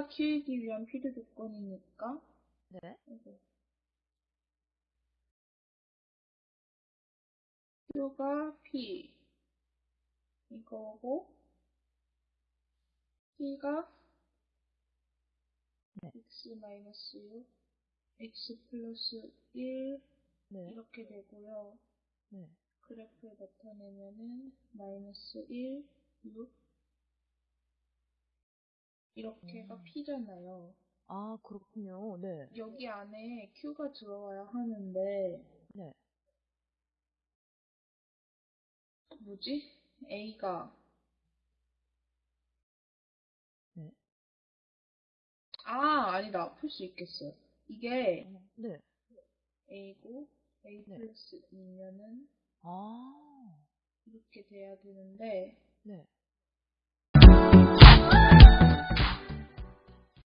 P가 Q이기 위한 필요 조건이니까 네. Q가 P 이거고 P가 네. X 마이너스 6 X 플러스 1 네. 이렇게 되고요. 네. 그래프에 나타내면은 마이너스 1, 6 이렇게가 음. P잖아요. 아, 그렇군요. 네. 여기 안에 Q가 들어와야 하는데 네. 뭐지? A가 네. 아 아니다 풀 수 있겠어요. 이게 어, 네. A고 A 네. 플러스 2면은 아, 이렇게 돼야 되는데 네.